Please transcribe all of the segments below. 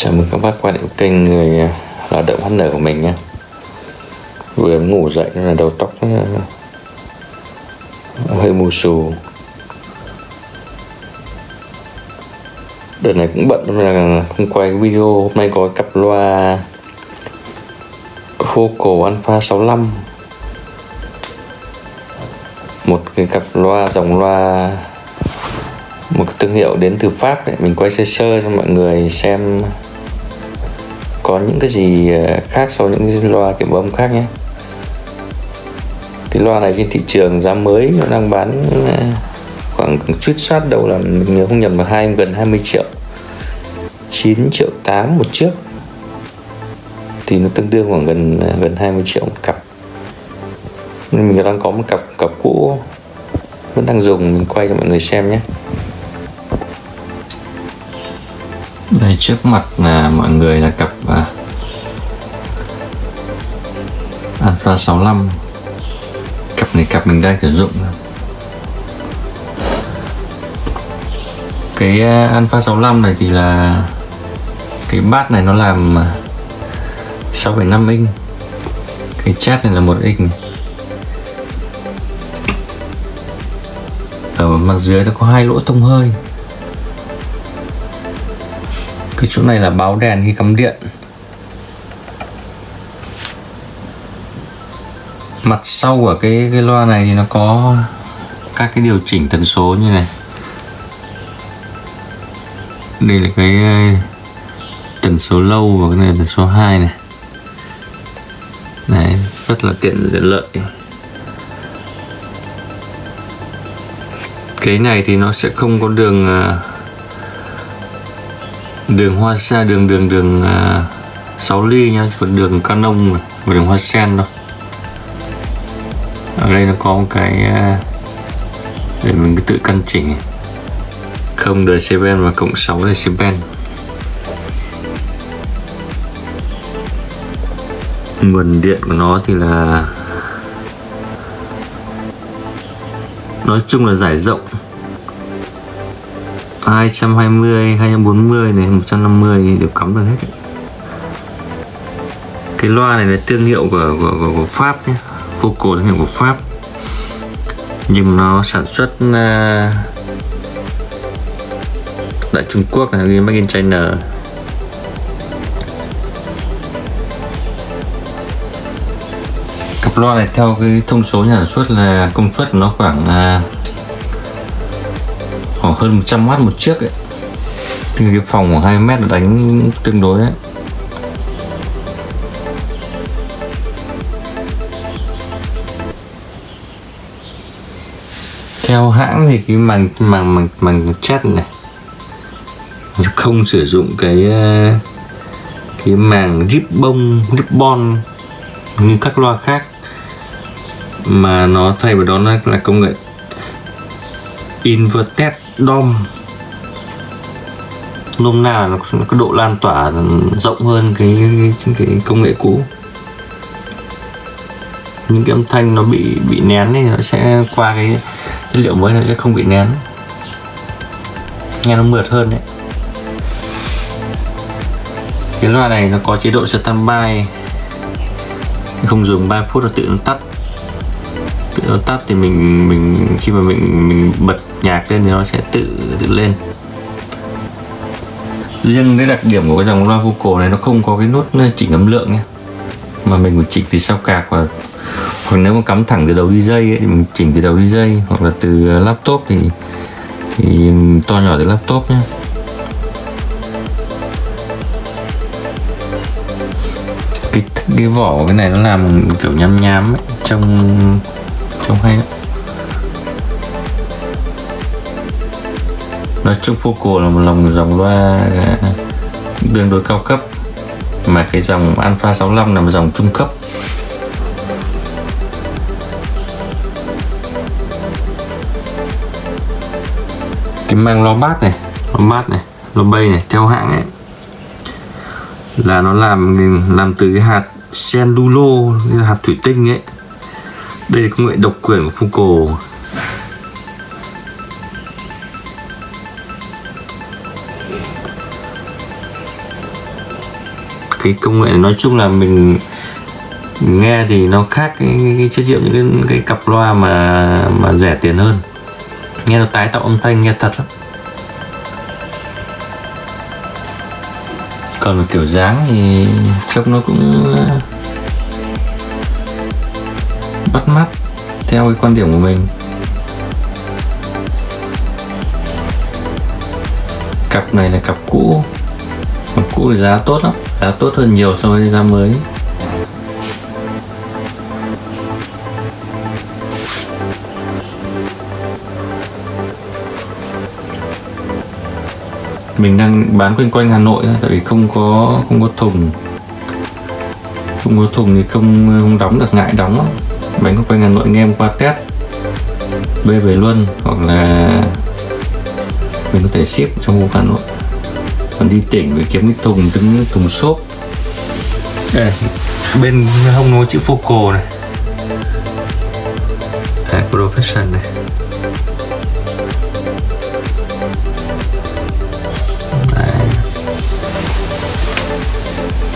Chào mừng các bác quay lại kênh người à, lao động hát nở của mình nhé. Vừa ngủ dậy nên là đầu tóc à, hơi mù xù. Đợt này cũng bận nên là không quay video Hôm nay có cặp loa Focal Alpha 65 Một cái cặp loa, dòng loa, một cái thương hiệu đến từ Pháp ấy. mình quay sơ sơ cho mọi người xem có những cái gì ờ, khác so với những cái loa kiểm âm khác nhé. Cái loa này trên thị trường giá mới nó đang bán ờ, khoảng chút soát đầu là mình nhớ không nhầm là hai, gần 20 triệu. 9 triệu 8 một chiếc. Thì nó tương đương khoảng gần ờ, gần 20 triệu một cặp. Mình đang có một cặp cặp cũ, vẫn đang dùng, mình quay cho mọi người xem nhé. Đây trước mặt là mọi người là cặp uh, Alpha 65 cặp này cặp mình đang sử dụng. Cái uh, Alpha 65 này thì là cái bát này nó làm à, 6,5 inch. Cái chat này là một inch. Ở mặt dưới nó có hai lỗ thông hơi cái chỗ này là báo đèn khi cắm điện. Mặt sau của cái cái loa này thì nó có các cái điều chỉnh tần số như này. Đây là cái ờ, tần số lâu và cái này là tần số 2 này. Này rất là tiện lợi. Cái này thì nó sẽ không có đường uh, đường hoa sen đường đường đường à, 6 ly nhá, còn đường canon và đường hoa sen đâu. Ở đây nó có một cái à, để mình cứ tự căn chỉnh. Không đời seven và cộng 6 decibel nguồn điện của nó thì là nói chung là giải rộng. 220, 240 này, 150 đều cắm được hết. Cái loa này là thương hiệu của, của, của, của Pháp nhé Focal thương hiệu của Pháp. Nhưng nó sản xuất uh, tại Trung Quốc là Made in China. Cặp loa này theo cái thông số nhà sản xuất là công suất nó khoảng uh, khoảng hơn 100W một chiếc ấy. Thì cái phòng khoảng 2 mét đánh tương đối ấy. Theo hãng thì cái màng màng màng màng chat này không sử dụng cái ờ, cái màng ribbon ribbon như các loa khác, mà nó thay vào đó là công nghệ inverted. DOM nôm na nó có độ lan tỏa rộng hơn cái, cái, cái công nghệ cũ. Những cái âm thanh nó bị bị nén thì nó sẽ qua cái chất liệu mới nó sẽ không bị nén. Nghe nó mượt hơn đấy. Cái loa này nó có chế độ standby không dùng 3 phút là tự nó tắt. Ờ, tắt thì mình mình khi mà mình mình bật nhạc lên thì nó sẽ tự tự lên. Riêng cái đặc điểm của cái dòng loa vocal này nó không có cái nút chỉnh âm lượng nhé. Mà mình phải chỉnh từ sau cạc và hoặc nếu mà cắm thẳng từ đầu đi dây ấy, thì mình chỉnh từ đầu đi dây hoặc là từ laptop thì thì to nhỏ từ laptop nhé. Cái cái vỏ của cái này nó làm kiểu nhám nhám ấy, trong trông hay lắm nói chung Poco là một dòng dòng loa đương đối cao cấp, mà cái dòng Alpha 65 là một dòng trung cấp. Cái mang lo bát này lo bát này lo bay này, theo hãng ấy, là nó làm làm từ cái hạt cellulo hạt thủy tinh ấy đây là công nghệ độc quyền của Focal cái công nghệ này nói chung là mình nghe thì nó khác cái, cái, cái chất liệu những cái, cái cặp loa mà mà rẻ tiền hơn. Nghe nó tái tạo âm thanh nghe thật lắm. Còn kiểu dáng thì trông nó cũng bắt mắt theo cái quan điểm của mình. Cặp này là cặp cũ. Cặp cũ thì giá tốt lắm giá tốt hơn nhiều so với giá mới. Mình đang bán quanh quanh Hà Nội thôi, tại vì không có không có thùng. Không có thùng thì không không đóng được ngại đóng lắm bánh quanh quanh Hà Nội nghe em qua test. Bê về luôn hoặc là mình có thể ship trong khu Hà Nội. Còn đi tỉnh phải kiếm cái thùng từng thùng xốp. Đây bên hông nó chữ focal này. À, profession này.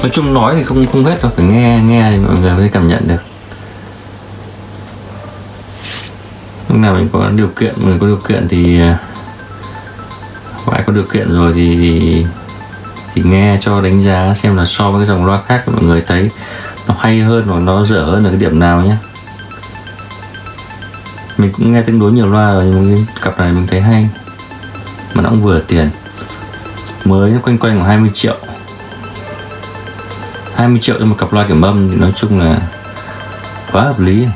Nói chung nói thì không không hết đâu phải nghe nghe thì mọi người mới cảm nhận được lúc nào mình có điều kiện mình có điều kiện thì à, ai có điều kiện rồi thì, thì thì nghe cho đánh giá xem là so với cái dòng loa khác mọi người thấy nó hay hơn hoặc nó dở hơn ở cái điểm nào nhé. Mình cũng nghe tương đối nhiều loa rồi nhưng cái cặp này mình thấy hay. Mà nó cũng vừa tiền. Mới nó quanh quanh khoảng 20 triệu. 20 triệu cho một cặp loa kiểm âm thì nói chung là quá hợp lý.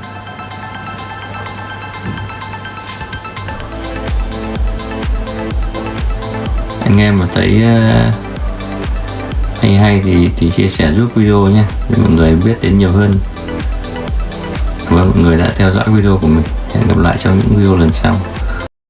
Anh em mà thấy ờ, hay hay thì thì chia sẻ giúp video nhé, để mọi người biết đến nhiều hơn. Và mọi người đã theo dõi video của mình. Hẹn gặp lại trong những video lần sau.